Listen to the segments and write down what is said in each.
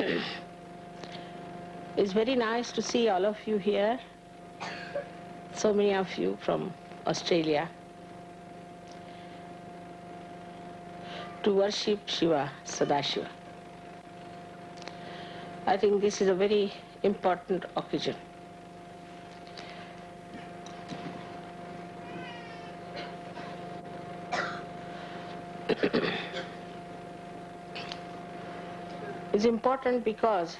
it's very nice to see all of you here, so many of you from Australia, to worship Shiva, Sadashiva. I think this is a very important occasion. It's important because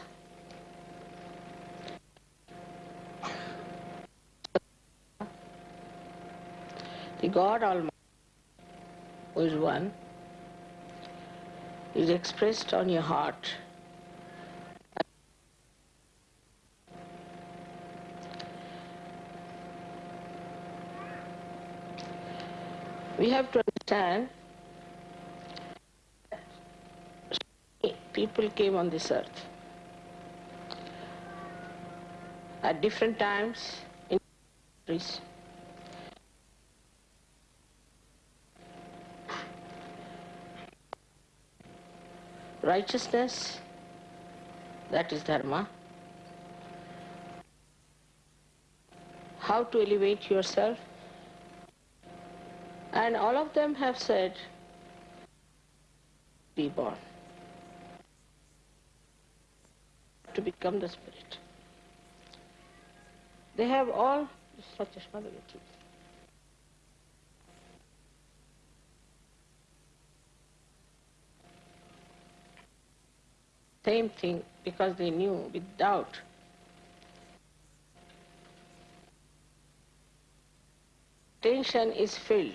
the God Almighty, who is one, is expressed on your heart. We have to understand people came on this earth at different times in countries. Righteousness, that is dharma. How to elevate yourself. And all of them have said, be born. To become the spirit. They have all Same thing because they knew without tension is filled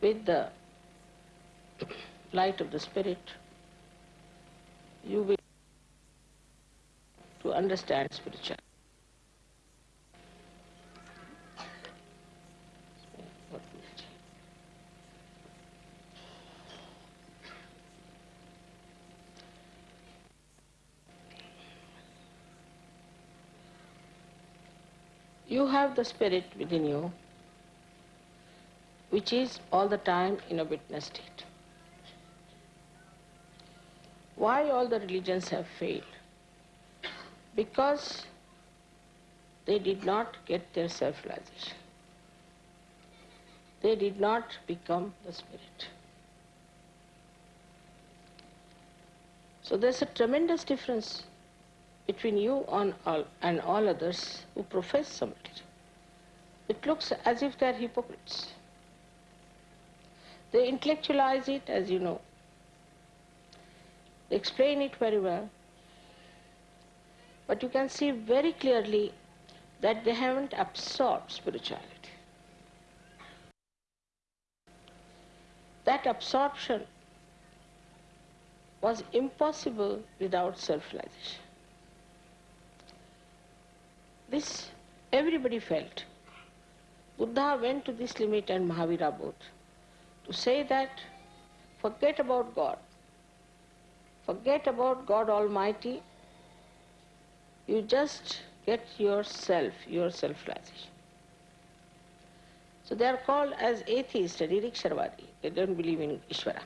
with the light of the spirit, you will to understand spirituality. You have the spirit within you, which is all the time in a witness state. Why all the religions have failed? Because they did not get their self-realization. They did not become the spirit. So there's a tremendous difference between you and all, and all others who profess some religion. It looks as if they're hypocrites. They intellectualize it, as you know. Explain it very well. But you can see very clearly that they haven't absorbed spirituality. That absorption was impossible without self-realization. This everybody felt. Buddha went to this limit and Mahavira both to say that forget about God. Forget about God Almighty. You just get yourself, your self-realization. So they are called as atheists, Nirishwarvadi. They don't believe in Ishvara.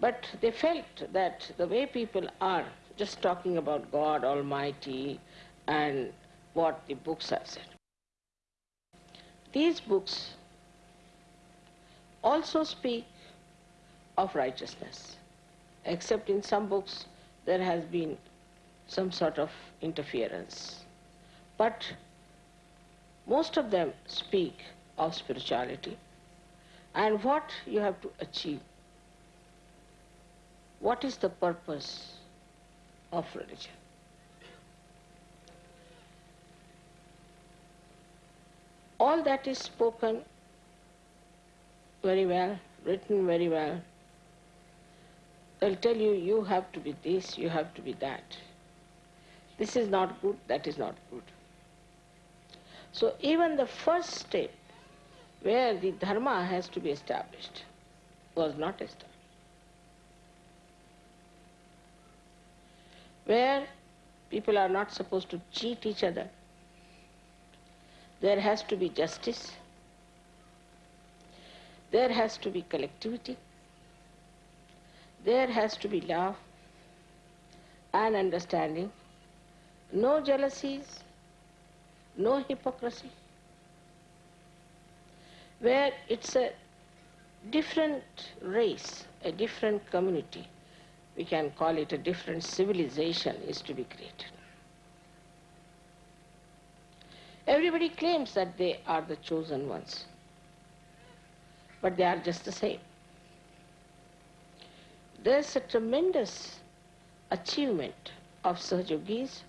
But they felt that the way people are just talking about God Almighty and what the books have said. These books also speak of righteousness, except in some books there has been some sort of interference. But most of them speak of spirituality and what you have to achieve. What is the purpose of religion? all that is spoken very well, written very well. They'll tell you, you have to be this, you have to be that. This is not good, that is not good. So even the first step where the dharma has to be established was not established. Where people are not supposed to cheat each other, there has to be justice. There has to be collectivity. There has to be love and understanding, no jealousies, no hypocrisy, where it's a different race, a different community, we can call it a different civilization is to be created. Everybody claims that they are the chosen ones, but they are just the same. There's a tremendous achievement of Sahaja Yogis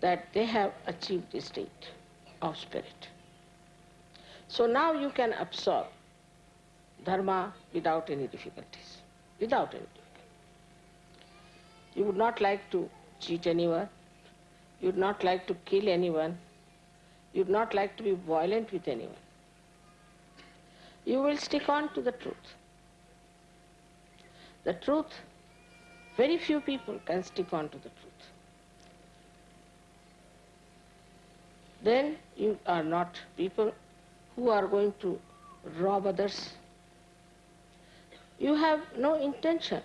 that they have achieved the state of spirit. So now you can absorb dharma without any difficulties, without any difficulties. You would not like to cheat anyone, you would not like to kill anyone, you would not like to be violent with anyone. You will stick on to the truth. The truth, very few people can stick on to the truth. Then you are not people who are going to rob others. You have no intention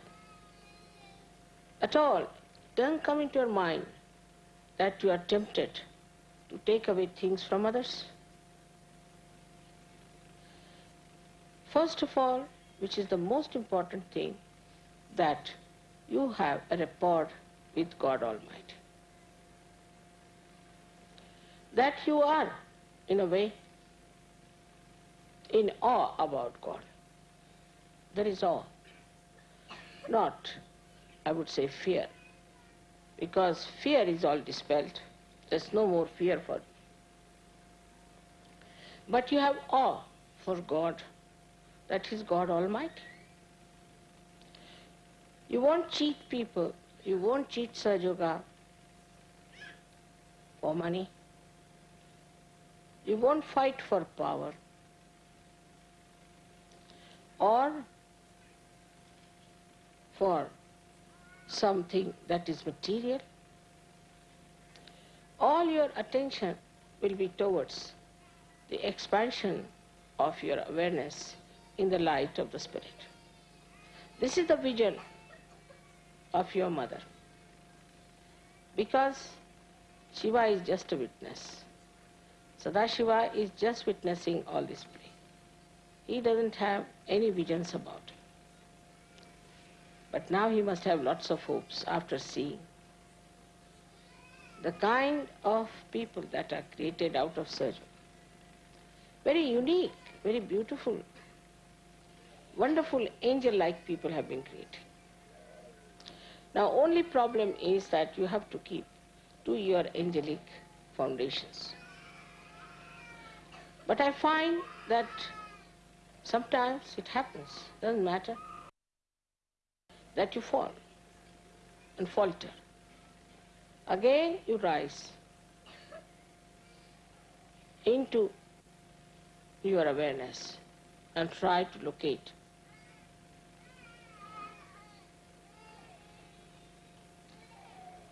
at all. Doesn't come into your mind that you are tempted to take away things from others. First of all, which is the most important thing, that you have a rapport with God Almighty. That you are, in a way, in awe about God. There is awe, not, I would say, fear, because fear is all dispelled. There's no more fear for. But you have awe for God, that is God Almighty. You won't cheat people, you won't cheat Sahaja Yoga for money. You won't fight for power or for something that is material. All your attention will be towards the expansion of your awareness in the light of the Spirit. This is the vision of your mother. Because Shiva is just a witness. Sadashiva is just witnessing all this play. He doesn't have any visions about it. But now he must have lots of hopes after seeing the kind of people that are created out of Sahaja Yoga. Very unique, very beautiful, wonderful angel-like people have been created. Now only problem is that you have to keep to your angelic foundations. But I find that sometimes it happens, doesn't matter, that you fall and falter. Again you rise into your awareness and try to locate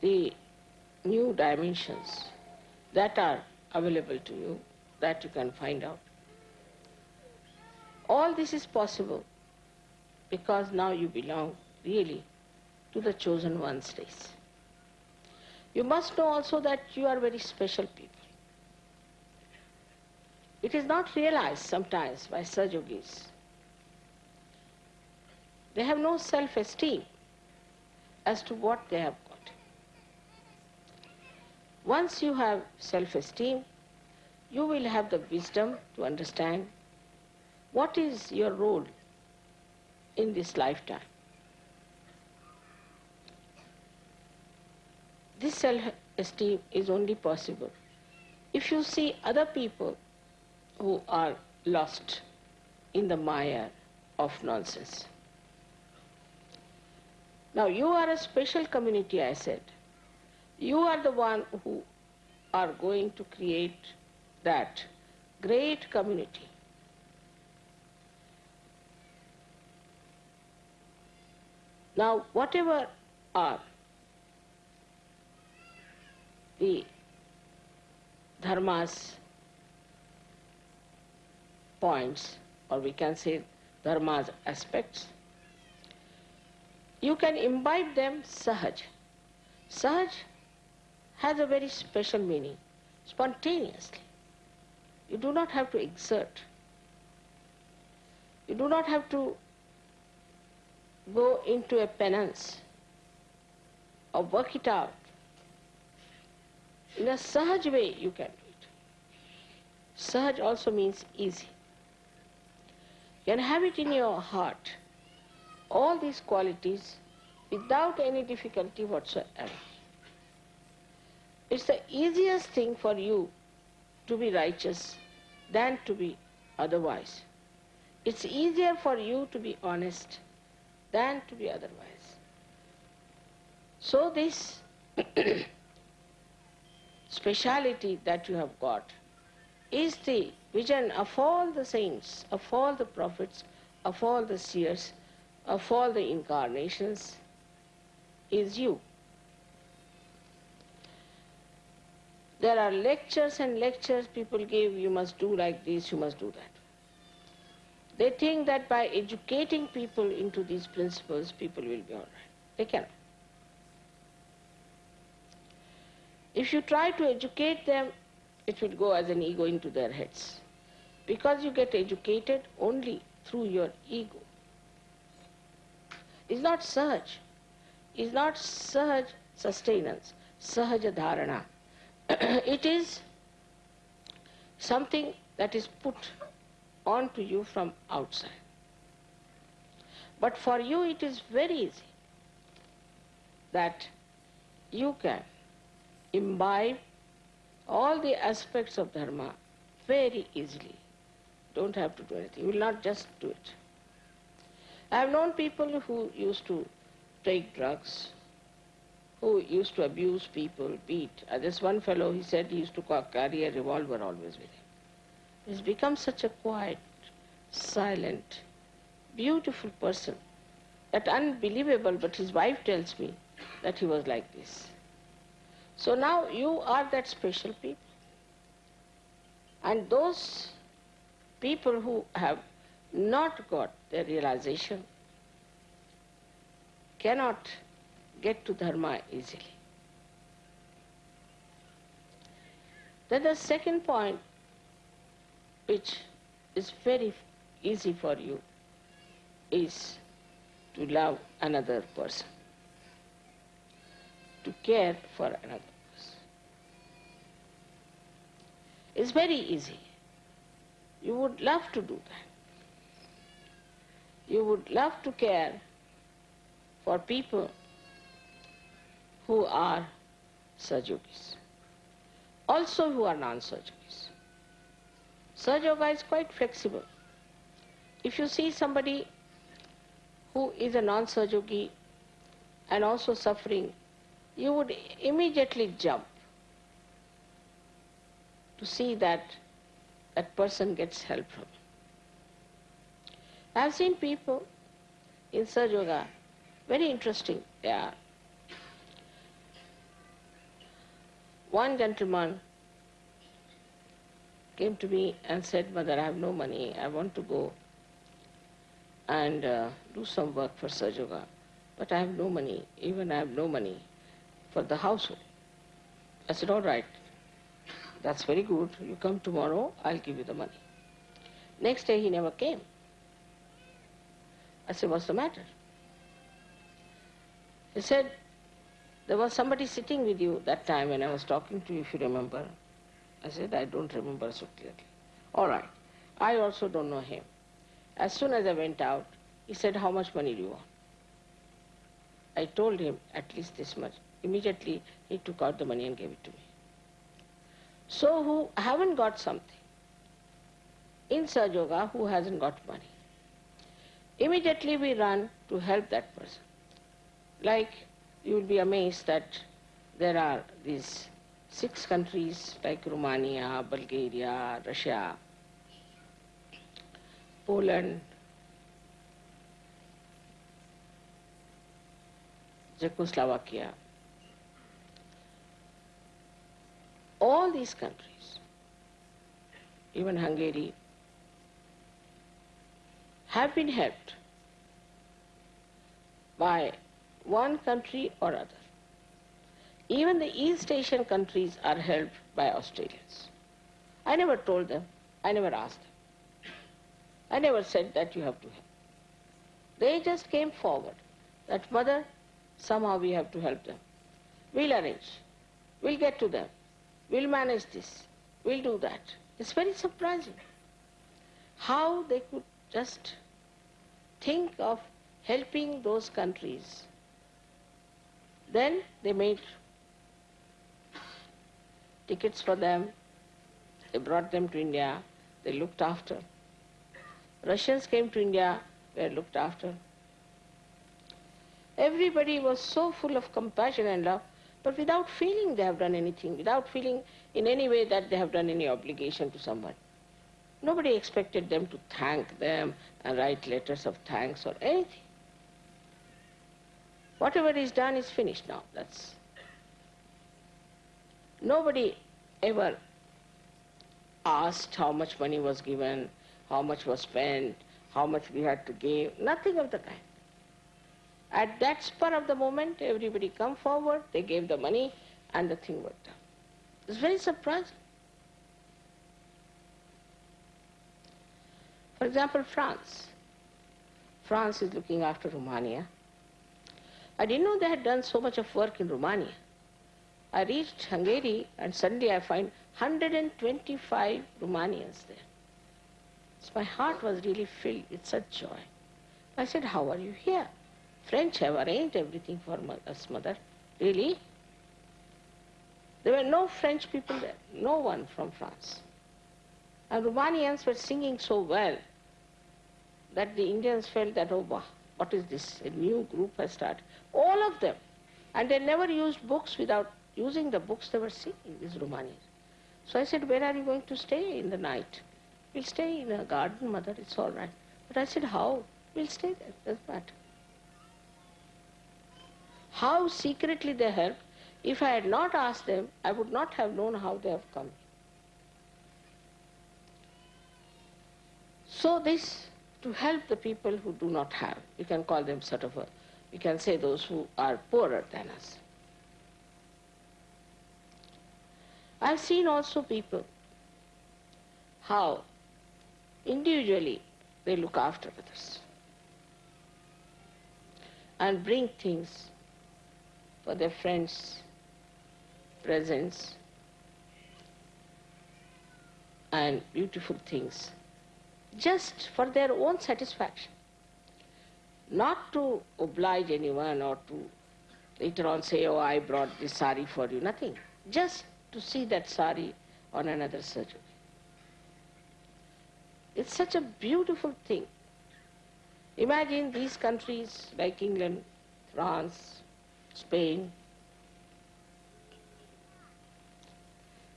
the new dimensions that are available to you that you can find out. All this is possible because now you belong really to the chosen one's race. You must know also that you are very special people. It is not realized sometimes by Sahaja Yogis. They have no self-esteem as to what they have. Once you have self-esteem, you will have the wisdom to understand what is your role in this lifetime. This self-esteem is only possible if you see other people who are lost in the mire of nonsense. Now you are a special community, I said. You are the one who are going to create that great community. Now, whatever are the dharma's points, or we can say dharma's aspects, you can imbibe them sahaj. Sahaj has a very special meaning, spontaneously. You do not have to exert. You do not have to go into a penance or work it out. In a sahaj way you can do it. Sahaj also means easy. You can have it in your heart, all these qualities without any difficulty whatsoever. It's the easiest thing for you to be righteous than to be otherwise. It's easier for you to be honest than to be otherwise. So this speciality that you have got is the vision of all the saints, of all the prophets, of all the seers, of all the incarnations, is you. There are lectures and lectures people give, you must do like this, you must do that. They think that by educating people into these principles, people will be all right. They cannot. If you try to educate them, it will go as an ego into their heads. Because you get educated only through your ego. It's not sahaj. It's not sahaj sustenance, sahaja dharana. it is something that is put onto you from outside. But for you it is very easy that you can imbibe all the aspects of dharma very easily. Don't have to do anything. You will not just do it. I have known people who used to take drugs, who used to abuse people, beat. Uh, this one fellow, he said he used to carry a revolver always with him. He's become such a quiet, silent, beautiful person that unbelievable, but his wife tells me that he was like this. So now you are that special people. And those people who have not got their realization cannot get to dharma easily. Then the second point, which is very easy for you, is to love another person, to care for another person. It's very easy. You would love to do that. You would love to care for people who are Sahaja Yogis, also who are non-Sahaja Yogis. Sajoga is quite flexible. If you see somebody who is a non-Sahaja Yogi and also suffering, you would immediately jump to see that that person gets help from. I have seen people in Sahaja Yoga, very interesting they are. One gentleman came to me and said, Mother, I have no money, I want to go and uh, do some work for Sahaja Yoga, but I have no money, even I have no money for the household. I said, all right, that's very good, you come tomorrow, I'll give you the money. Next day he never came. I said, what's the matter? He said, there was somebody sitting with you that time when I was talking to you, if you remember. I said, I don't remember so clearly. All right. I also don't know him. As soon as I went out, he said, how much money do you want? I told him at least this much. Immediately, he took out the money and gave it to me. So who haven't got something, in Sahaja Yoga, who hasn't got money, immediately we run to help that person. Like, you will be amazed that there are these six countries like Romania, Bulgaria, Russia, Poland, Czechoslovakia, all these countries, even Hungary, have been helped by one country or other. Even the East Asian countries are helped by Australians. I never told them, I never asked them. I never said that you have to help. They just came forward that, Mother, somehow we have to help them. We'll arrange. We'll get to them. We'll manage this. We'll do that. It's very surprising how they could just think of helping those countries. Then they made tickets for them. They brought them to India. They looked after. Russians came to India, were looked after. Everybody was so full of compassion and love, but without feeling they have done anything, without feeling in any way that they have done any obligation to someone. Nobody expected them to thank them and write letters of thanks or anything. Whatever is done is finished now. That's nobody ever asked how much money was given, how much was spent, how much we had to give, nothing of the kind. At that spur of the moment, everybody come forward, they gave the money, and the thing worked out. It's very surprising. For example, France. France is looking after Romania. I didn't know they had done so much of work in Romania. I reached Hungary and suddenly I find 125 Romanians there. So my heart was really filled with such joy. I said, how are you here? French have arranged everything for us, mother. Really? There were no French people there, no one from France. And Romanians were singing so well that the Indians felt that, oh, wow, what is this? A new group has started. All of them. And they never used books without using the books they were singing, these Romanians. So I said, where are you going to stay in the night? We'll stay in a garden, mother, it's all right. But I said, how? We'll stay there, doesn't matter. How secretly they helped. If I had not asked them, I would not have known how they have come. So this to help the people who do not have. We can call them sort of a, we can say those who are poorer than us. I've seen also people how individually they look after others and bring things for their friends, presents, and beautiful things just for their own satisfaction, not to oblige anyone or to later on say, oh, I brought this sari for you, nothing. Just to see that sari on another surgery. It's such a beautiful thing. Imagine these countries like England, France, Spain,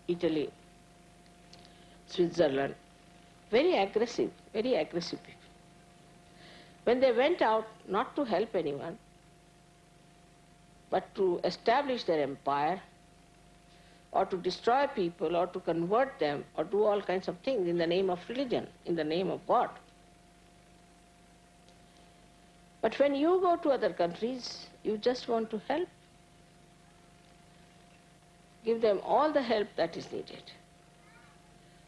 Italy, Switzerland, very aggressive, very aggressive people. When they went out not to help anyone, but to establish their empire, or to destroy people, or to convert them, or do all kinds of things in the name of religion, in the name of God. But when you go to other countries, you just want to help. Give them all the help that is needed.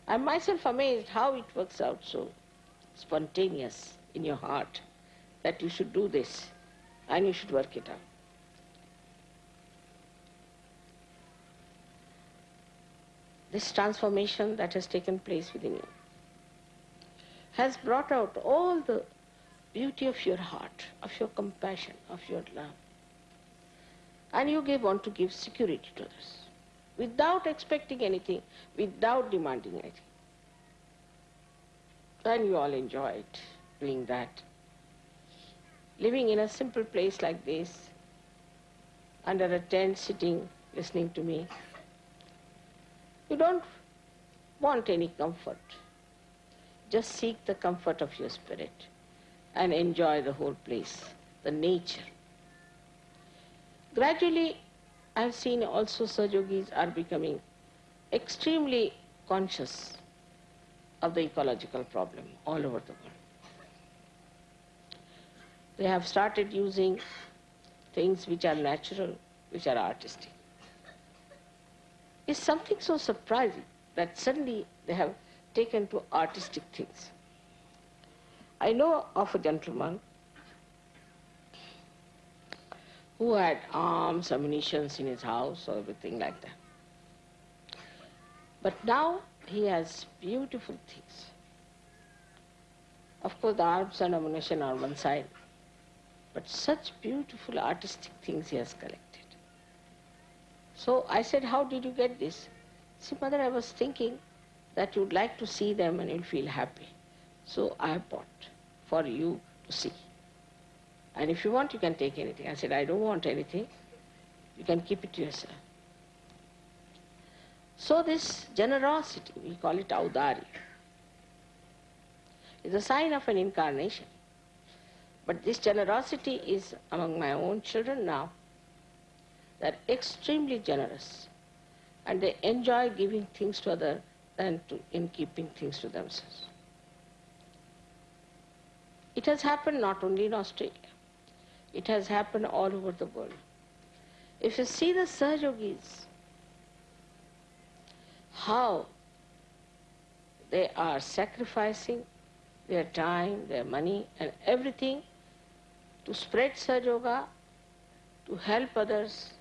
I'm myself amazed how it works out so spontaneous in your heart that you should do this and you should work it out. This transformation that has taken place within you has brought out all the beauty of your heart, of your compassion, of your love. And you give, want to give security to others without expecting anything, without demanding anything. And you all enjoyed doing that. Living in a simple place like this, under a tent, sitting, listening to me. You don't want any comfort. Just seek the comfort of your spirit and enjoy the whole place, the nature. Gradually, I've seen also Sahaja Yogis are becoming extremely conscious of the ecological problem all over the world. They have started using things which are natural, which are artistic. It's something so surprising that suddenly they have taken to artistic things. I know of a gentleman who had arms, ammunition in his house, or everything like that. But now he has beautiful things. Of course, the arms and ammunition are one side, but such beautiful artistic things he has collected. So I said, How did you get this? See, mother, I was thinking that you'd like to see them and you'll feel happy. So I bought for you to see. And if you want, you can take anything. I said, I don't want anything. You can keep it to yourself. So this generosity, we call it audari, is a sign of an incarnation. But this generosity is among my own children now. They're extremely generous and they enjoy giving things to others than to, in keeping things to themselves. It has happened not only in Australia, it has happened all over the world. If you see the Sahaja Yogis, how they are sacrificing their time, their money, and everything to spread Sahaja to help others,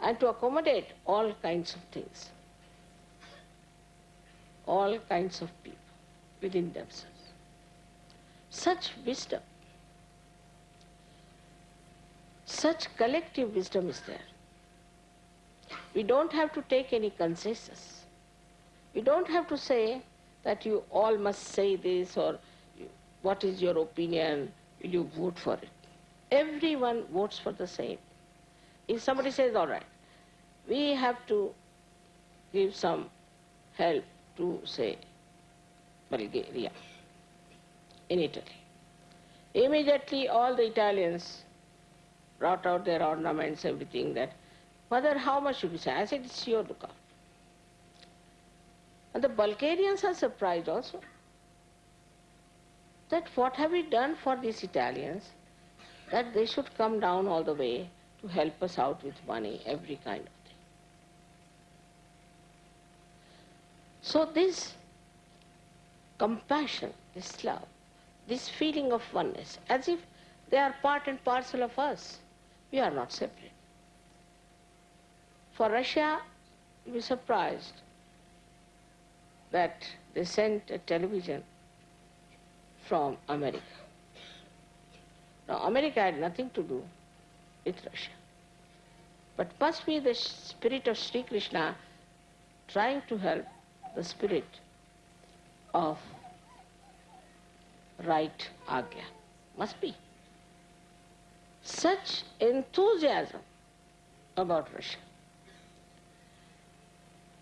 and to accommodate all kinds of things, all kinds of people within themselves. Such wisdom, such collective wisdom is there. We don't have to take any consensus. We don't have to say that you all must say this or what is your opinion, will you vote for it? Everyone votes for the same. If somebody says, all right, we have to give some help to, say, Bulgaria, in Italy. Immediately all the Italians brought out their ornaments, everything that, Mother, how much should we say? I said, it's your lookout. And the Bulgarians are surprised also that what have we done for these Italians that they should come down all the way to help us out with money, every kind of thing. So this compassion, this love, this feeling of oneness, as if they are part and parcel of us. We are not separate. For Russia, you will be surprised that they sent a television from America. Now, America had nothing to do with Russia. But must be the spirit of Sri Krishna trying to help the spirit of right Agya. Must be. Such enthusiasm about Russia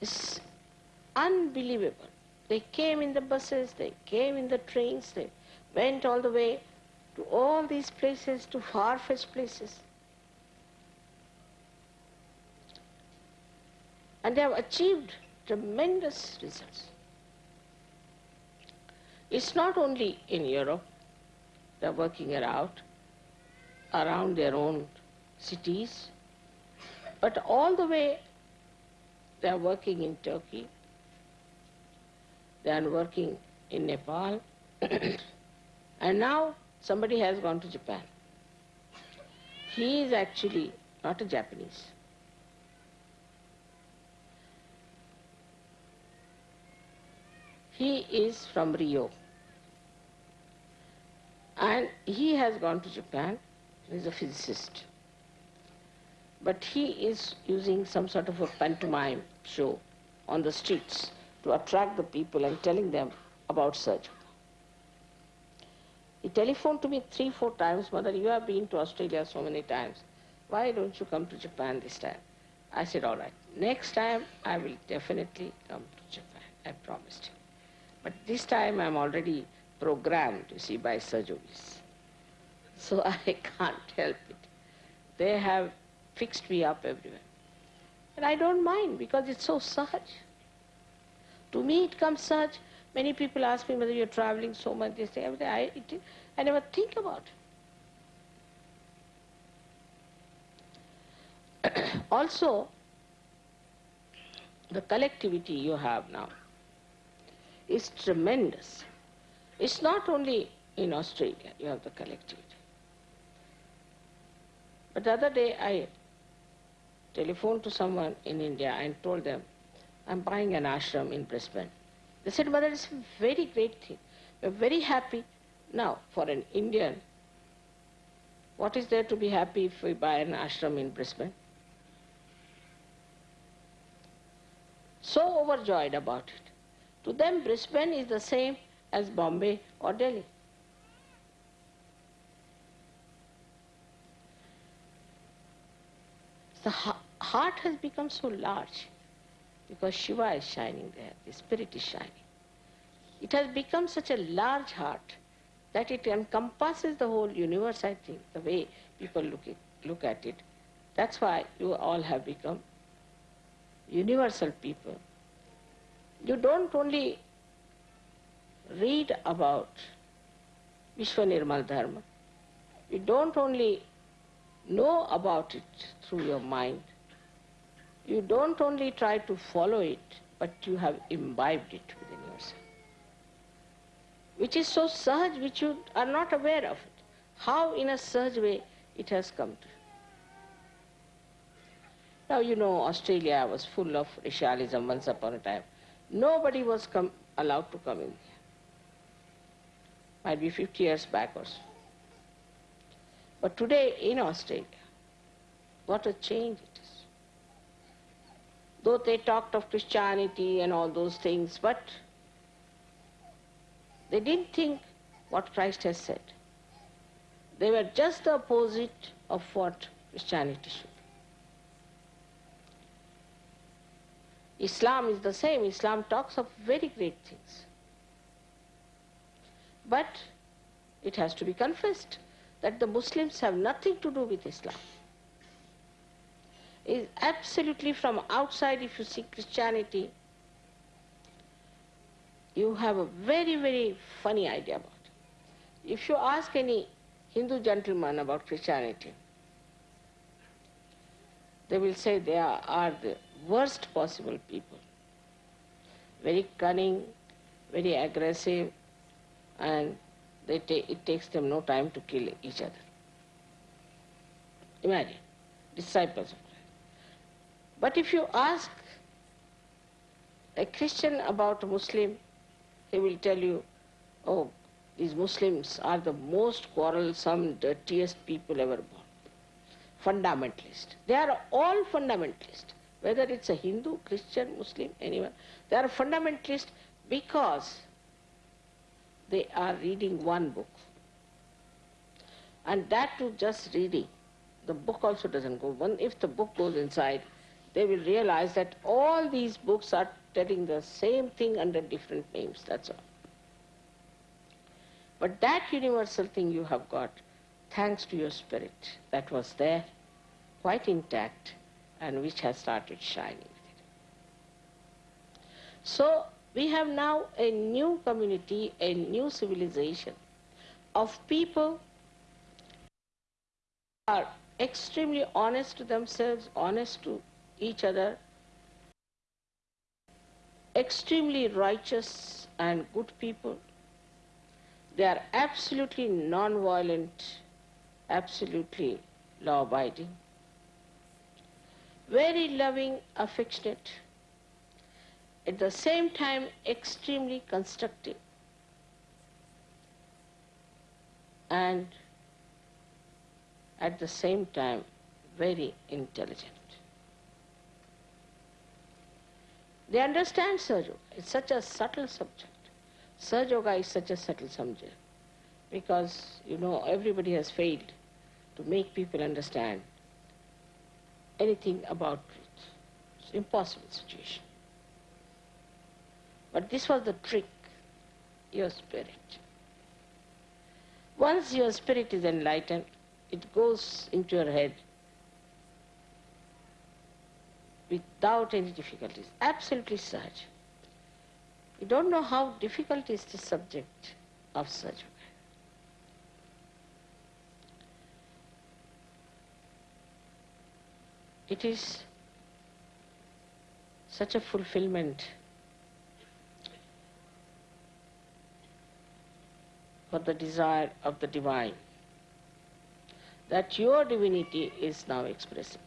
is unbelievable. They came in the buses, they came in the trains, they went all the way to all these places, to far-fetched places. And they have achieved tremendous results. It's not only in Europe, they're working it out around their own cities, but all the way they're working in Turkey, they are working in Nepal, and now somebody has gone to Japan. He is actually not a Japanese. He is from Rio. And he has gone to Japan. He's a physicist. But he is using some sort of a pantomime show on the streets to attract the people and telling them about Sahaja Yoga. He telephoned to me three, four times, Mother, you have been to Australia so many times. Why don't you come to Japan this time? I said, all right, next time I will definitely come to Japan. I promised him. But this time I'm already programmed, you see, by Sahaja Yogis. So I can't help it. They have fixed me up everywhere. And I don't mind because it's so sahaj. To me it comes such, many people ask me whether you're traveling so much, they say, I, it, I never think about it. Also, the collectivity you have now is tremendous. It's not only in Australia you have the collectivity. But the other day I telephoned to someone in India and told them, I'm buying an ashram in Brisbane. They said, Mother, it's a very great thing. We're very happy. Now, for an Indian, what is there to be happy if we buy an ashram in Brisbane? So overjoyed about it. To them, Brisbane is the same as Bombay or Delhi. The heart has become so large because Shiva is shining there, the spirit is shining. It has become such a large heart that it encompasses the whole universe, I think, the way people look, it, look at it. That's why you all have become universal people. You don't only read about Vishwa Nirmala Dharma, you don't only know about it through your mind, you don't only try to follow it, but you have imbibed it within yourself. Which is so sahaj, which you are not aware of it. How in a sahaj way it has come to you. Now you know Australia was full of racialism once upon a time. Nobody was allowed to come in here. Might be 50 years back or so. But today in Australia, what a change it is. Though they talked of Christianity and all those things, but they didn't think what Christ has said. They were just the opposite of what Christianity should. be. Islam is the same. Islam talks of very great things. But it has to be confessed that the Muslims have nothing to do with Islam. Is absolutely from outside, if you see Christianity, you have a very, very funny idea about it. If you ask any Hindu gentleman about Christianity, they will say they are, are the worst possible people. Very cunning, very aggressive, and they ta- it takes them no time to kill each other. Imagine, disciples of Christ. But if you ask a Christian about a Muslim, he will tell you, oh, these Muslims are the most quarrelsome, dirtiest people ever born. Fundamentalist. They are all fundamentalist whether it's a Hindu, Christian, Muslim, anyone. They are fundamentalist because they are reading one book. And that too just reading. The book also doesn't go. One, if the book goes inside, they will realize that all these books are telling the same thing under different names, that's all. But that universal thing you have got, thanks to your spirit that was there, quite intact, and which has started shining. So we have now a new community, a new civilization of people who are extremely honest to themselves, honest to each other, extremely righteous and good people. They are absolutely non-violent, absolutely law-abiding very loving, affectionate, at the same time extremely constructive and at the same time very intelligent. They understand Sahaja Yoga. It's such a subtle subject. Sahaja Yoga is such a subtle subject because, you know, everybody has failed to make people understand anything about truth. It's an impossible situation. But this was the trick, your spirit. Once your spirit is enlightened, it goes into your head without any difficulties, absolutely such. You don't know how difficult is the subject of such it is such a fulfillment for the desire of the divine that your divinity is now expressing.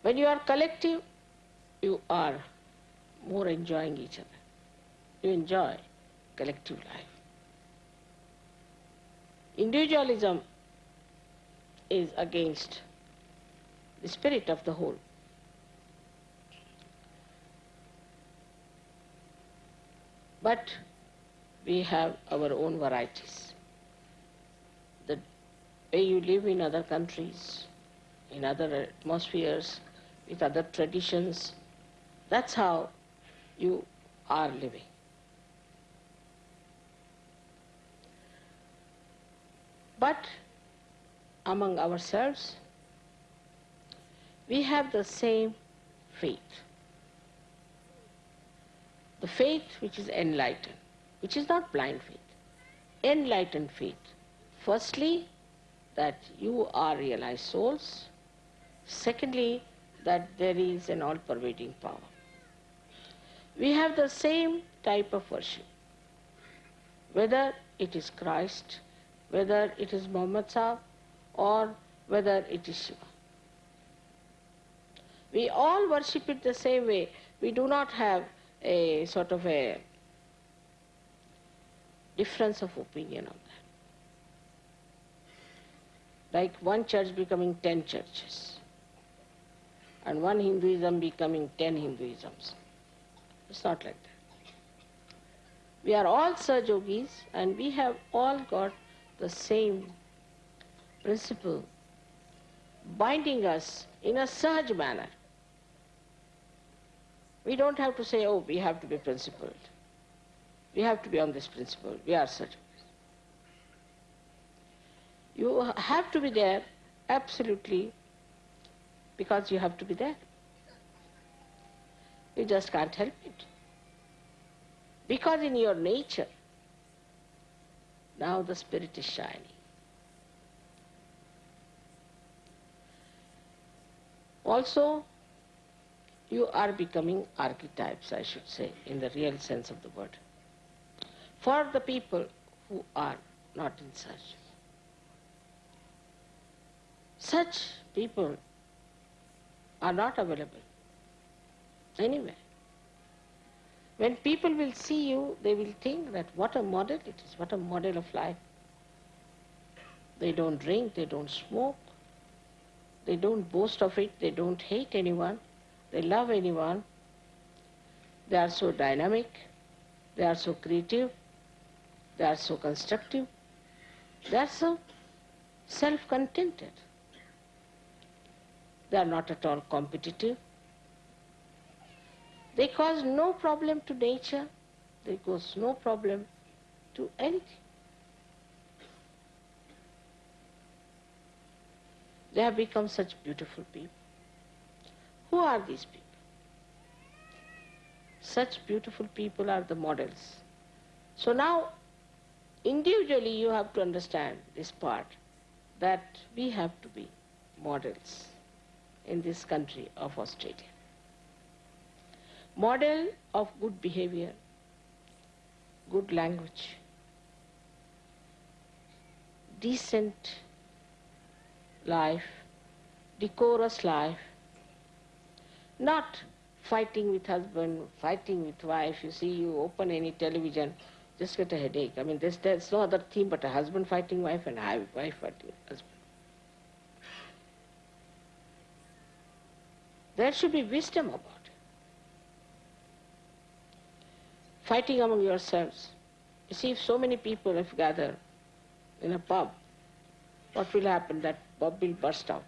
When you are collective, you are more enjoying each other. You enjoy collective life. Individualism is against the spirit of the whole. But we have our own varieties. The way you live in other countries, in other atmospheres, with other traditions, that's how you are living. But among ourselves, we have the same faith. The faith which is enlightened, which is not blind faith, enlightened faith. Firstly, that you are realized souls. Secondly, that there is an all pervading power. We have the same type of worship, whether it is Christ, whether it is Muhammad Sahib, or whether it is Shiva. We all worship it the same way. We do not have a sort of a difference of opinion on that. Like one church becoming ten churches, and one Hinduism becoming ten Hinduisms. It's not like that. We are all Yogis and we have all got the same principle binding us in a Sahaj manner. We don't have to say, oh, we have to be principled. We have to be on this principle. We are such. You have to be there absolutely because you have to be there. You just can't help it. Because in your nature, now the spirit is shining. Also, you are becoming archetypes, I should say, in the real sense of the word, for the people who are not in such. Such people are not available anywhere. When people will see you, they will think that what a model it is, what a model of life. They don't drink, they don't smoke, they don't boast of it, they don't hate anyone, they love anyone. They are so dynamic, they are so creative, they are so constructive, they are so self-contented. They are not at all competitive. They cause no problem to nature. They cause no problem to anything. They have become such beautiful people. Who are these people? Such beautiful people are the models. So now, individually you have to understand this part, that we have to be models in this country of Australia model of good behavior, good language, decent life, decorous life, not fighting with husband, fighting with wife. You see, you open any television, just get a headache. I mean, there's, there's no other theme but a husband fighting wife and a wife fighting husband. There should be wisdom about it. fighting among yourselves. You see, if so many people have gathered in a pub, what will happen? That pub will burst out.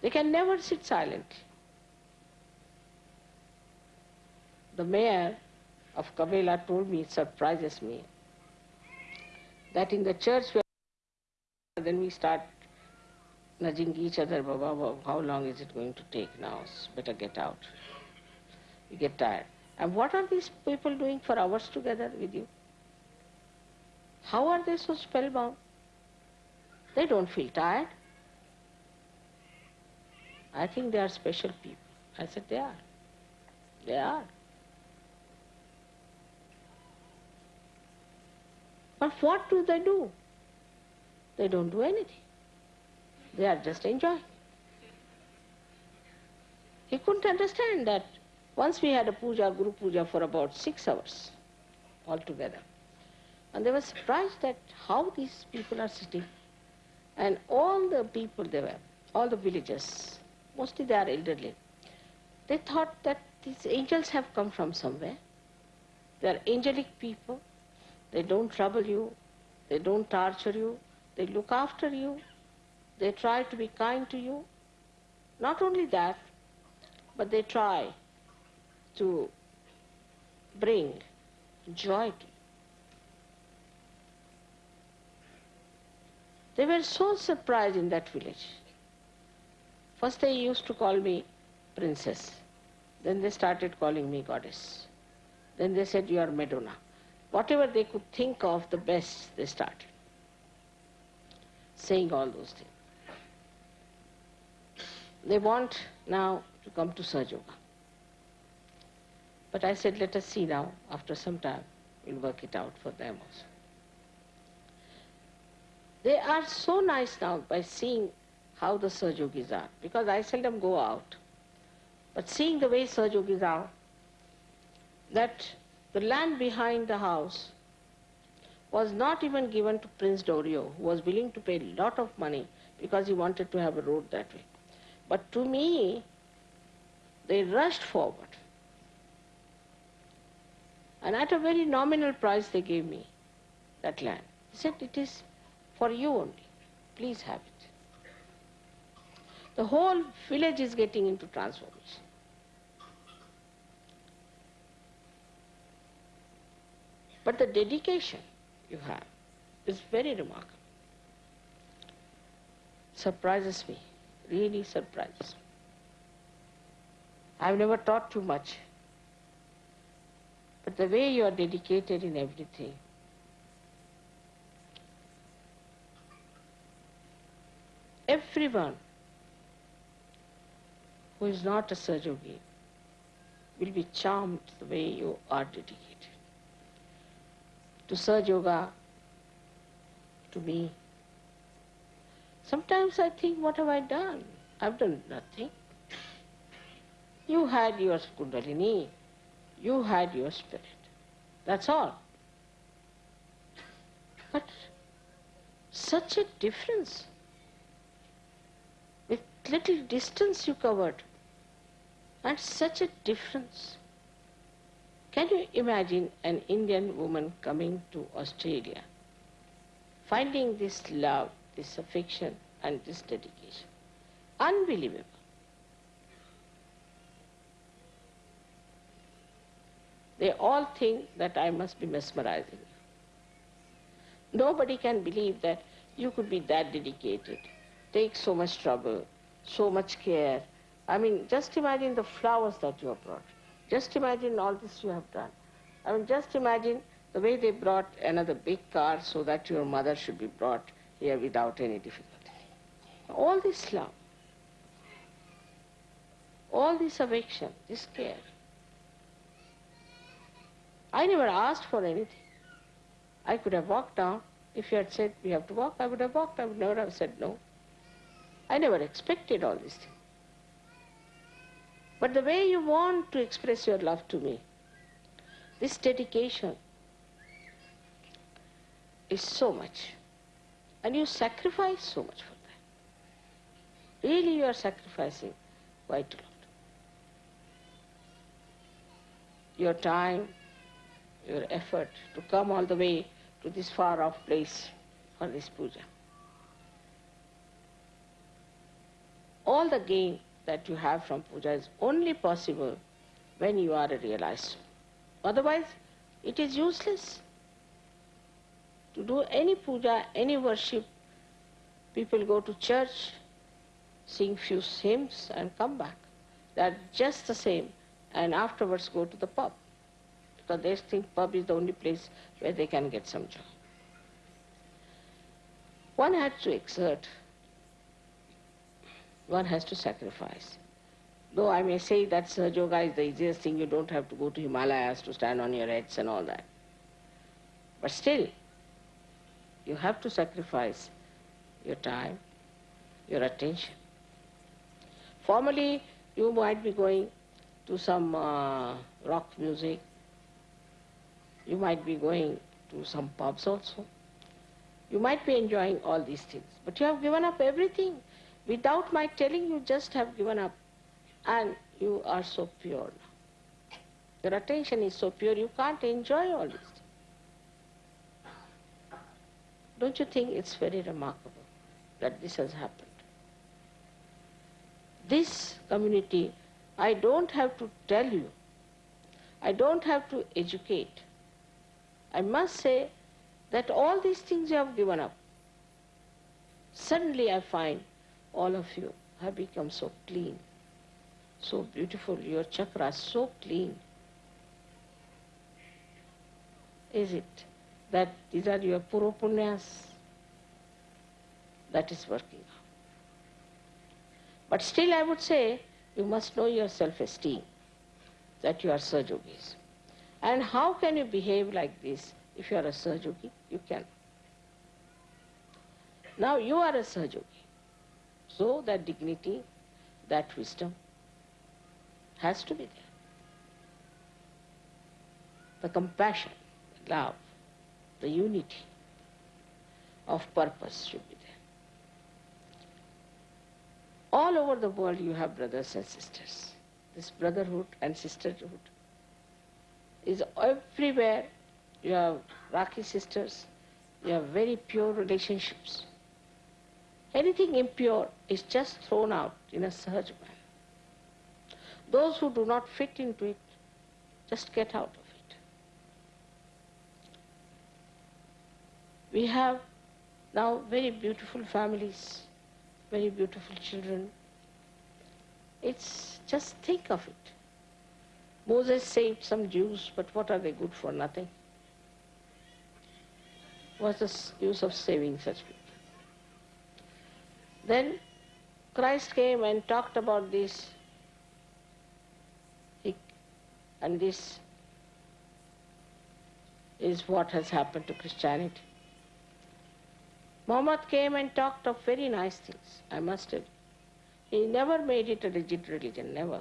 They can never sit silently. The mayor of Cabella told me, it surprises me, that in the church then we start nudging each other, Baba, how long is it going to take now? Better get out you get tired. And what are these people doing for hours together with you? How are they so spellbound? They don't feel tired. I think they are special people. I said, they are. They are. But what do they do? They don't do anything. They are just enjoying. He couldn't understand that once we had a puja, Guru Puja for about six hours altogether. And they were surprised that how these people are sitting. And all the people there were, all the villagers, mostly they are elderly, they thought that these angels have come from somewhere. They are angelic people. They don't trouble you. They don't torture you. They look after you. They try to be kind to you. Not only that, but they try to bring joy to you. They were so surprised in that village. First they used to call me princess. Then they started calling me goddess. Then they said, you are Madonna. Whatever they could think of the best, they started saying all those things. They want now to come to Sahaja Yoga. But I said, let us see now, after some time, we'll work it out for them also. They are so nice now by seeing how the Sahaja Yogis are, because I seldom go out. But seeing the way Sahaja Yogis are, that the land behind the house was not even given to Prince Doria, who was willing to pay a lot of money because he wanted to have a road that way. But to me, they rushed forward. And at a very nominal price they gave me that land. He said, it is for you only. Please have it. The whole village is getting into transformation. But the dedication you have is very remarkable. Surprises me, really surprises me. I've never taught too much. But the way you are dedicated in everything, everyone who is not a Yogi will be charmed the way you are dedicated. To Sahaja Yoga, to me. Sometimes I think, what have I done? I've done nothing. You had your Kundalini, you had your spirit. That's all. But such a difference. With little distance you covered. And such a difference. Can you imagine an Indian woman coming to Australia, finding this love, this affection, and this dedication? Unbelievable. They all think that I must be mesmerizing. Nobody can believe that you could be that dedicated, take so much trouble, so much care. I mean, just imagine the flowers that you have brought. Just imagine all this you have done. I mean, just imagine the way they brought another big car so that your mother should be brought here without any difficulty. All this love, all this affection, this care. I never asked for anything. I could have walked down. If you had said we have to walk, I would have walked. I would never have said no. I never expected all these things. But the way you want to express your love to me, this dedication is so much. And you sacrifice so much for that. Really you are sacrificing quite a lot. Your time, your effort to come all the way to this far off place for this puja. All the gain that you have from puja is only possible when you are a realized. Otherwise, it is useless to do any puja, any worship. People go to church, sing few hymns and come back. They are just the same and afterwards go to the pub because they think pub is the only place where they can get some joy. One has to exert, one has to sacrifice. Though I may say that Sahaja Yoga is the easiest thing, you don't have to go to Himalayas to stand on your heads and all that. But still, you have to sacrifice your time, your attention. Formally, you might be going to some uh, rock music, you might be going to some pubs also. You might be enjoying all these things, but you have given up everything. Without my telling you, just have given up and you are so pure now. Your attention is so pure, you can't enjoy all this. Don't you think it's very remarkable that this has happened? This community, I don't have to tell you, I don't have to educate. I must say that all these things you have given up. Suddenly I find all of you have become so clean so beautiful, your chakras so clean. Is it that these are your purva punyas that is working But still I would say you must know your self-esteem, that you are Sahaja Yogis. And how can you behave like this if you are a Sahaja Yogi? You can. Now you are a Sahaja Yogi. So that dignity, that wisdom, has to be there. The compassion, the love, the unity of purpose should be there. All over the world you have brothers and sisters. This brotherhood and sisterhood is everywhere. You have Rakhi sisters, you have very pure relationships. Anything impure is just thrown out in a Sahaj manner. Those who do not fit into it, just get out of it. We have now very beautiful families, very beautiful children. It's just think of it. Moses saved some Jews, but what are they good for? Nothing. What's the use of saving such people? Then Christ came and talked about this and this is what has happened to Christianity. Muhammad came and talked of very nice things, I must have. He never made it a rigid religion, never.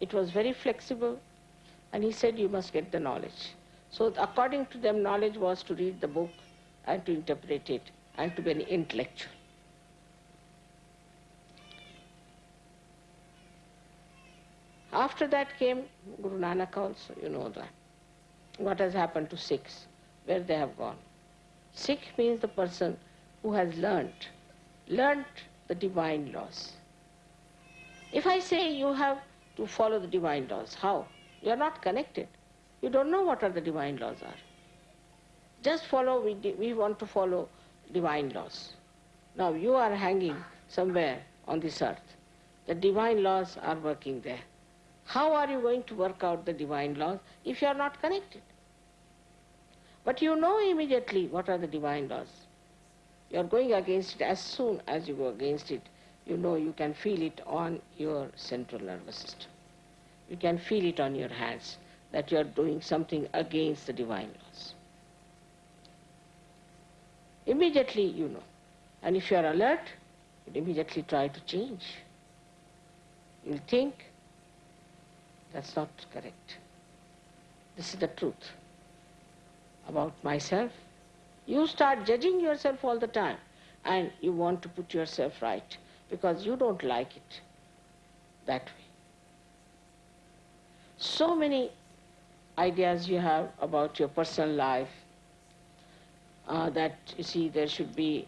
It was very flexible, and he said you must get the knowledge. So according to them, knowledge was to read the book and to interpret it and to be an intellectual. After that came Guru Nanak also, you know that. What has happened to Sikhs, where they have gone. Sikh means the person who has learnt, learnt the divine laws. If I say you have to follow the divine laws, how? You are not connected. You don't know what are the divine laws are. Just follow, we, we want to follow divine laws. Now you are hanging somewhere on this earth. The divine laws are working there. How are you going to work out the divine laws if you are not connected? But you know immediately what are the divine laws. You are going against it as soon as you go against it. You know you can feel it on your central nervous system. You can feel it on your hands that you are doing something against the divine laws. Immediately you know. And if you are alert, you immediately try to change. You'll think, that's not correct. This is the truth about myself. You start judging yourself all the time and you want to put yourself right because you don't like it that way. So many ideas you have about your personal life uh, that you see there should be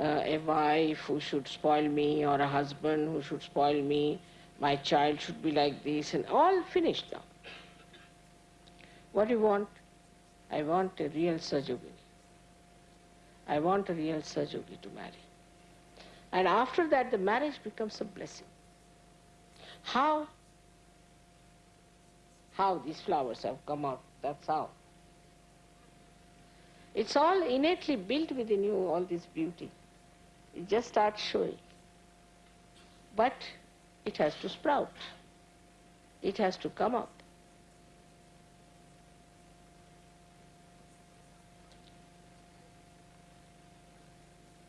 uh, a wife who should spoil me or a husband who should spoil me my child should be like this, and all finished now. What do you want? I want a real Sahaja Yogini. I want a real Sahaja Yogi to marry. And after that, the marriage becomes a blessing. How? How these flowers have come out, that's how. It's all innately built within you, all this beauty. It just starts showing. But it has to sprout. It has to come up.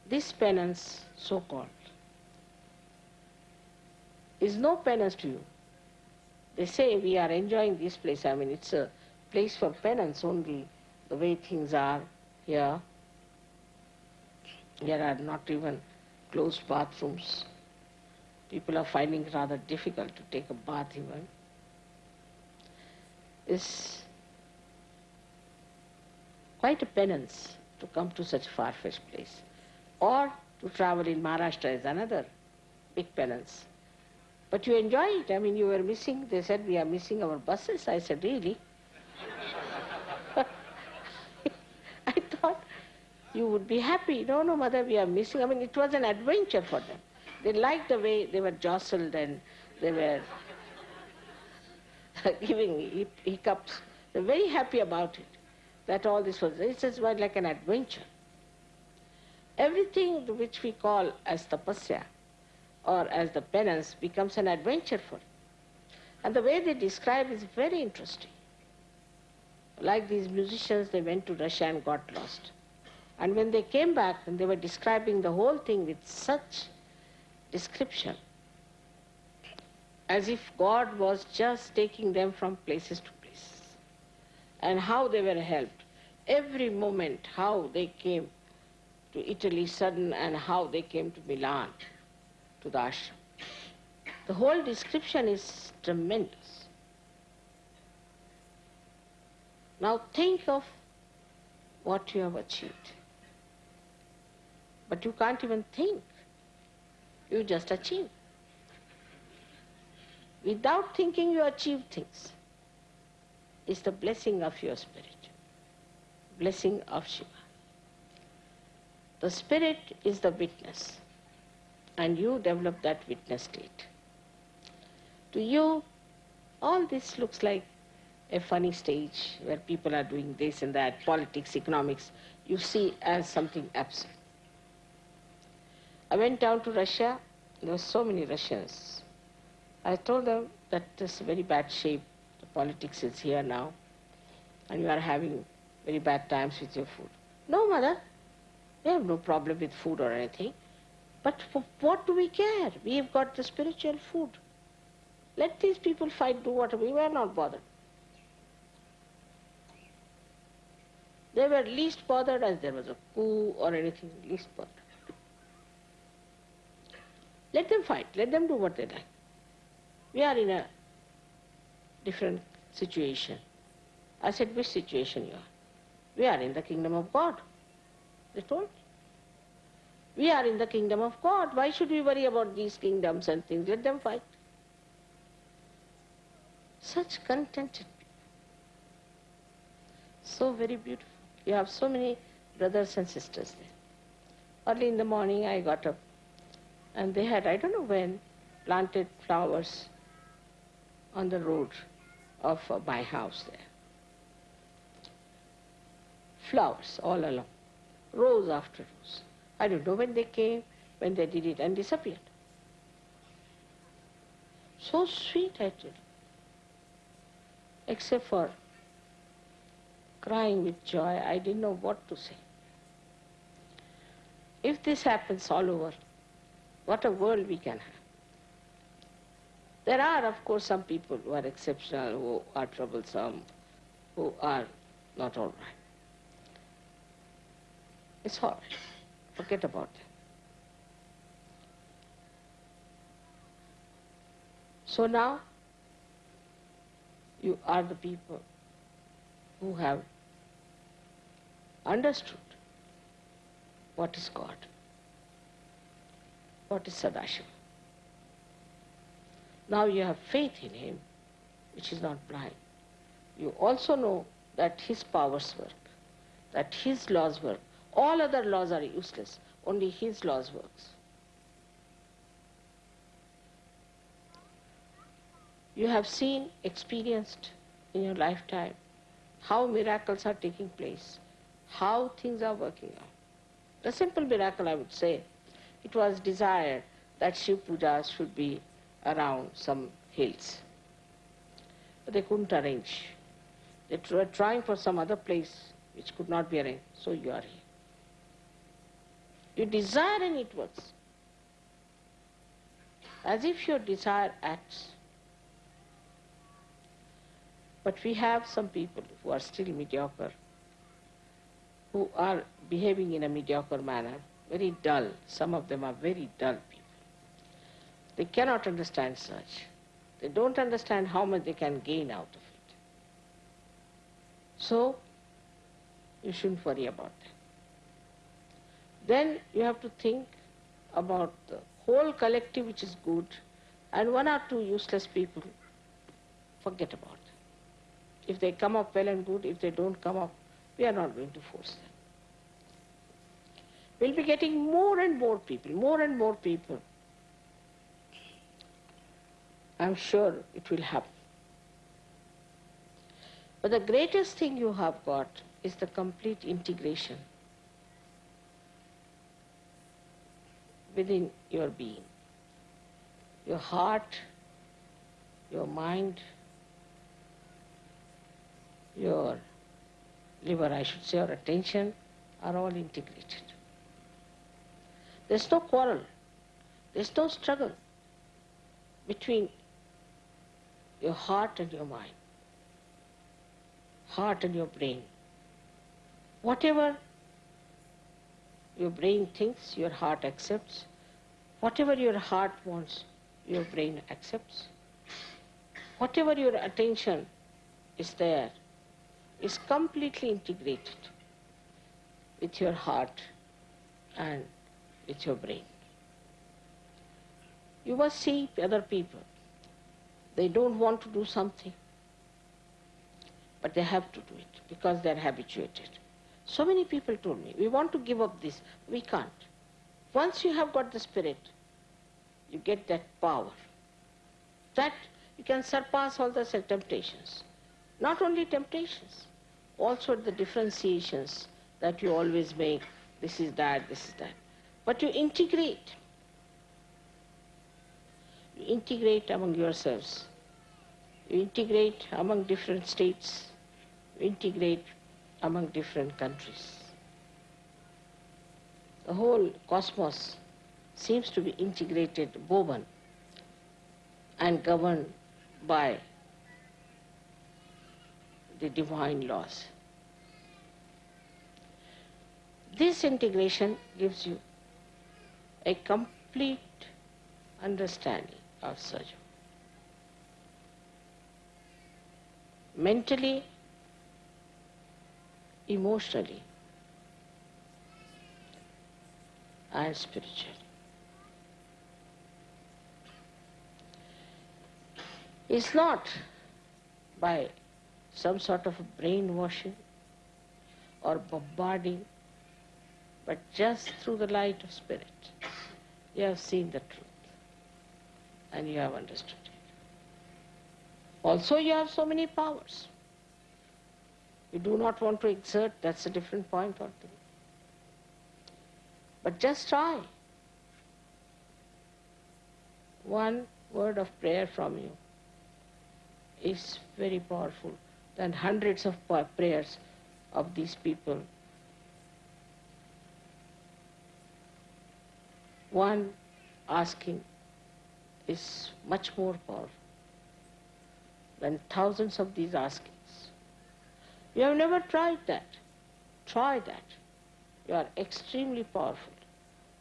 This penance, so-called, is no penance to you. They say we are enjoying this place. I mean, it's a place for penance only, the way things are here. There are not even closed bathrooms. People are finding it rather difficult to take a bath even. It's quite a penance to come to such a far-fetched place. Or to travel in Maharashtra is another big penance. But you enjoy it. I mean, you were missing, they said, we are missing our buses. I said, really? I thought you would be happy. No, no, mother, we are missing. I mean, it was an adventure for them. They liked the way they were jostled and they were giving hiccups. They're very happy about it, that all this was, it was like an adventure. Everything which we call as tapasya or as the penance becomes an adventure for him. And the way they describe is very interesting. Like these musicians, they went to Russia and got lost. And when they came back, and they were describing the whole thing with such description, as if God was just taking them from places to places, and how they were helped. Every moment, how they came to Italy sudden, and how they came to Milan to the ashram. The whole description is tremendous. Now think of what you have achieved. But you can't even think. You just achieve. Without thinking you achieve things. It's the blessing of your spirit. Blessing of Shiva. The spirit is the witness and you develop that witness state. To you, all this looks like a funny stage where people are doing this and that, politics, economics, you see as something absurd. I went down to Russia, there were so many Russians. I told them that this very bad shape, the politics is here now, and you are having very bad times with your food. No, mother, we have no problem with food or anything. But what do we care? We have got the spiritual food. Let these people fight, do whatever. We were not bothered. They were least bothered as there was a coup or anything, least bothered. Let them fight. Let them do what they like. We are in a different situation. I said, which situation you are? We are in the kingdom of God. They told me. We are in the kingdom of God. Why should we worry about these kingdoms and things? Let them fight. Such contented. So very beautiful. You have so many brothers and sisters there. Early in the morning I got up and they had, I don't know when, planted flowers on the road of uh, my house there. Flowers all along, rows after rows. I don't know when they came, when they did it and disappeared. So sweet, I tell. Except for crying with joy, I didn't know what to say. If this happens all over, what a world we can have. There are, of course, some people who are exceptional, who are troublesome, who are not all right. It's all right. Forget about it. So now, you are the people who have understood what is God, what is Sadashiva. Now you have faith in Him, which is not blind. You also know that His powers work, that His laws work, all other laws are useless. Only his laws works. You have seen, experienced in your lifetime how miracles are taking place, how things are working out. The simple miracle, I would say, it was desired that Shiv Pujas should be around some hills. But they couldn't arrange. They were trying for some other place which could not be arranged. So you are here. You desire and it works. As if your desire acts. But we have some people who are still mediocre, who are behaving in a mediocre manner, very dull. Some of them are very dull people. They cannot understand such. They don't understand how much they can gain out of it. So, you shouldn't worry about that. Then you have to think about the whole collective which is good and one or two useless people, forget about them. If they come up well and good, if they don't come up, we are not going to force them. We'll be getting more and more people, more and more people. I'm sure it will happen. But the greatest thing you have got is the complete integration within your being. Your heart, your mind, your liver, I should say, or attention are all integrated. There's no quarrel. There's no struggle between your heart and your mind, heart and your brain. Whatever your brain thinks, your heart accepts. Whatever your heart wants, your brain accepts. Whatever your attention is there is completely integrated with your heart and with your brain. You must see other people. They don't want to do something, but they have to do it because they're habituated. So many people told me, we want to give up this. We can't. Once you have got the spirit, you get that power. That you can surpass all the temptations. Not only temptations, also the differentiations that you always make. This is that, this is that. But you integrate. You integrate among yourselves. You integrate among different states. You integrate among different countries. The whole cosmos seems to be integrated, woven, and governed by the divine laws. This integration gives you a complete understanding of Sajam. Mentally, emotionally, and spiritually. It's not by some sort of brainwashing or bombarding, but just through the light of spirit. You have seen the truth and you have understood it. Also, you have so many powers. You do not want to exert, that's a different point altogether. But just try. One word of prayer from you is very powerful than hundreds of prayers of these people. One asking is much more powerful than thousands of these askings. You have never tried that. Try that. You are extremely powerful.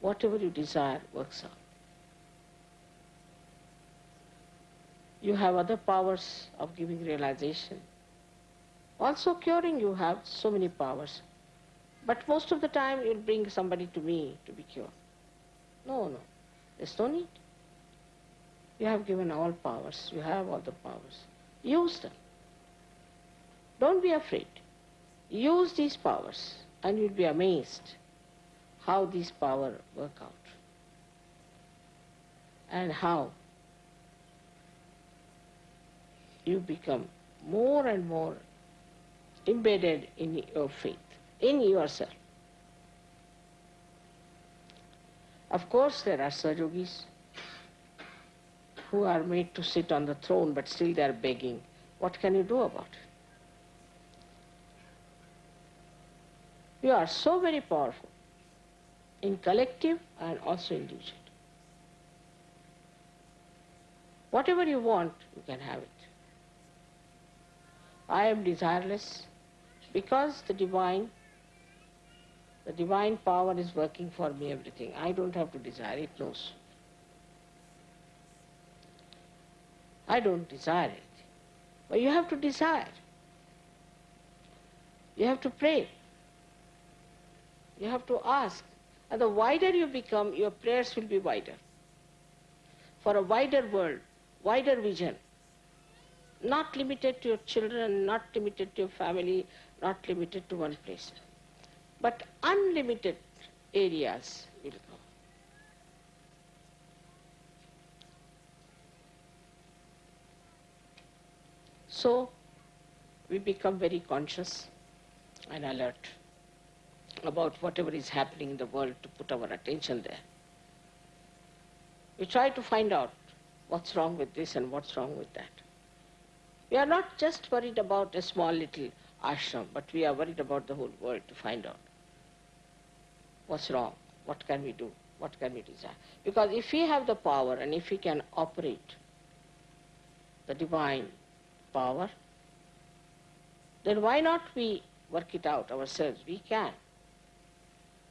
Whatever you desire works out. You have other powers of giving realization. Also curing you have so many powers. But most of the time you'll bring somebody to me to be cured. No, no. There's no need. You have given all powers. You have all the powers. Use them. Don't be afraid. Use these powers and you'll be amazed how these powers work out and how you become more and more embedded in your faith, in yourself. Of course, there are Sahaja Yogis who are made to sit on the throne, but still they are begging. What can you do about it? You are so very powerful in collective and also individual. Whatever you want, you can have it. I am desireless because the divine, the divine power is working for me everything. I don't have to desire, it knows. I don't desire it. But you have to desire. You have to pray. You have to ask. And the wider you become, your prayers will be wider. For a wider world, wider vision. Not limited to your children, not limited to your family, not limited to one place. But unlimited areas will go. So, we become very conscious and alert about whatever is happening in the world to put our attention there. We try to find out what's wrong with this and what's wrong with that. We are not just worried about a small little ashram, but we are worried about the whole world to find out what's wrong, what can we do, what can we desire. Because if we have the power and if we can operate the divine power, then why not we work it out ourselves? We can.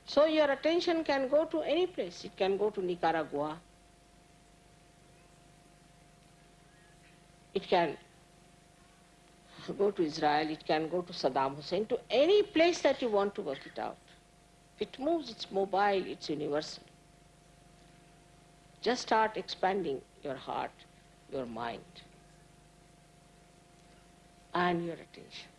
So your attention can go to any place. It can go to Nicaragua. It can go to Israel, it can go to Saddam Hussein, to any place that you want to work it out. It moves, it's mobile, it's universal. Just start expanding your heart, your mind, and your attention.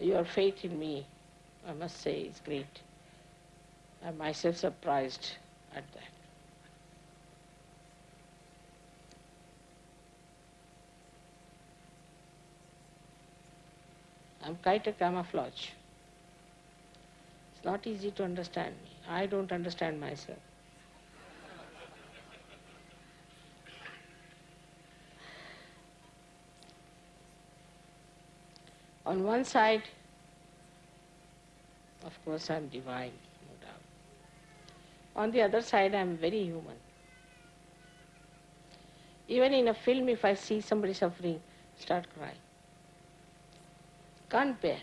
Your faith in me, I must say, is great. I'm myself surprised at that. I'm quite a camouflage. It's not easy to understand me. I don't understand myself. On one side, of course, I'm divine, no doubt. On the other side, I'm very human. Even in a film, if I see somebody suffering, start crying. Can't bear.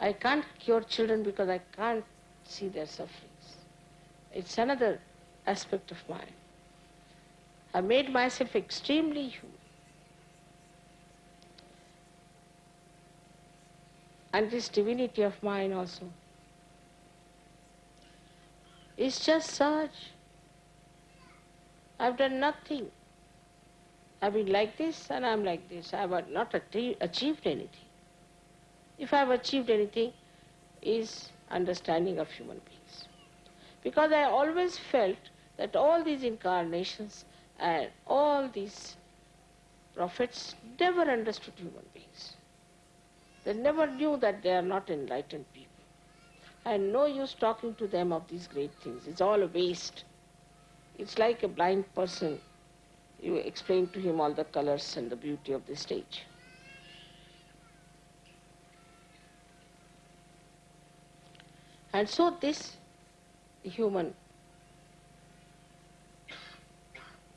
I can't cure children because I can't see their sufferings. It's another aspect of mine. I made myself extremely human. And this divinity of mine also is just such. I've done nothing. I've been like this and I'm like this. I have not achieved anything. If I've achieved anything, is understanding of human beings. Because I always felt that all these incarnations and all these prophets never understood human beings. They never knew that they are not enlightened people. And no use talking to them of these great things. It's all a waste. It's like a blind person. You explain to him all the colors and the beauty of the stage. And so this human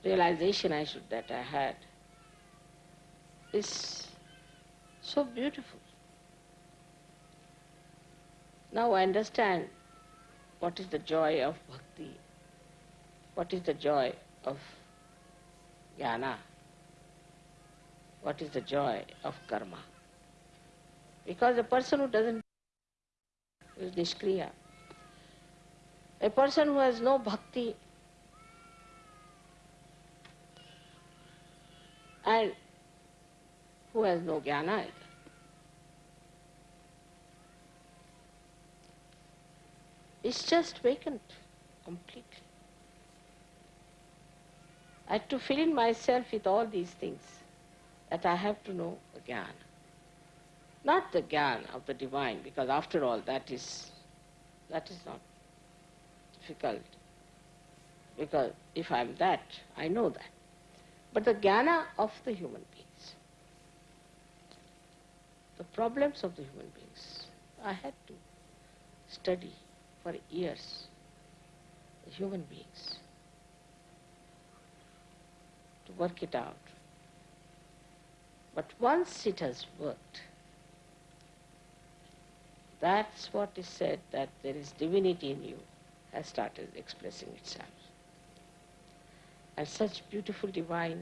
realization I should that I had is so beautiful. Now I understand what is the joy of bhakti, what is the joy of jnana, what is the joy of karma. Because a person who doesn't is nishkriya. A person who has no bhakti and who has no jnana either. It's just vacant completely. I had to fill in myself with all these things that I have to know Gyan. Not the Gyan of the divine, because after all that is that is not difficult. Because if I'm that, I know that. But the Jnana of the human beings, the problems of the human beings, I had to study for years the human beings to work it out. But once it has worked, that's what is said that there is divinity in you has started expressing itself. And such beautiful divine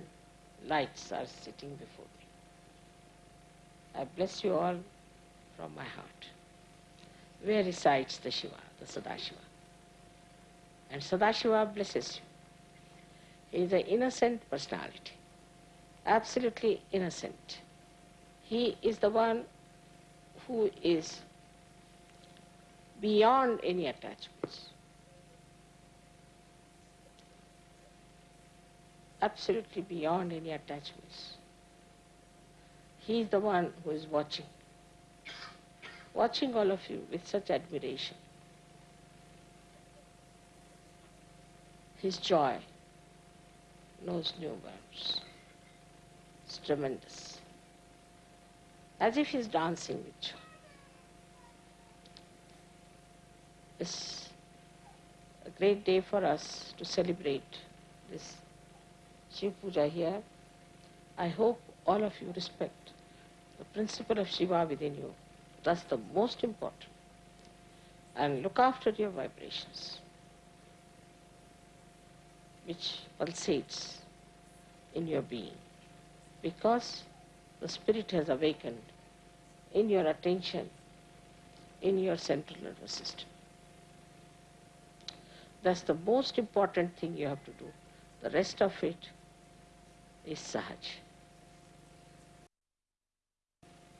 lights are sitting before me. I bless you all from my heart. Where resides the Shiva, the Sadashiva? And Sadashiva blesses you. He is an innocent personality, absolutely innocent. He is the one who is beyond any attachments. Absolutely beyond any attachments. He is the one who is watching, watching all of you with such admiration. His joy knows no bounds. It's tremendous. As if he's dancing with joy. It's a great day for us to celebrate this Shiv Puja here. I hope all of you respect the principle of Shiva within you. That's the most important. And look after your vibrations which pulsates in your being because the spirit has awakened in your attention in your central nervous system. That's the most important thing you have to do. The rest of it is sahaj.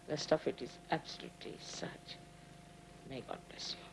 The rest of it is absolutely sahaj. May God bless you.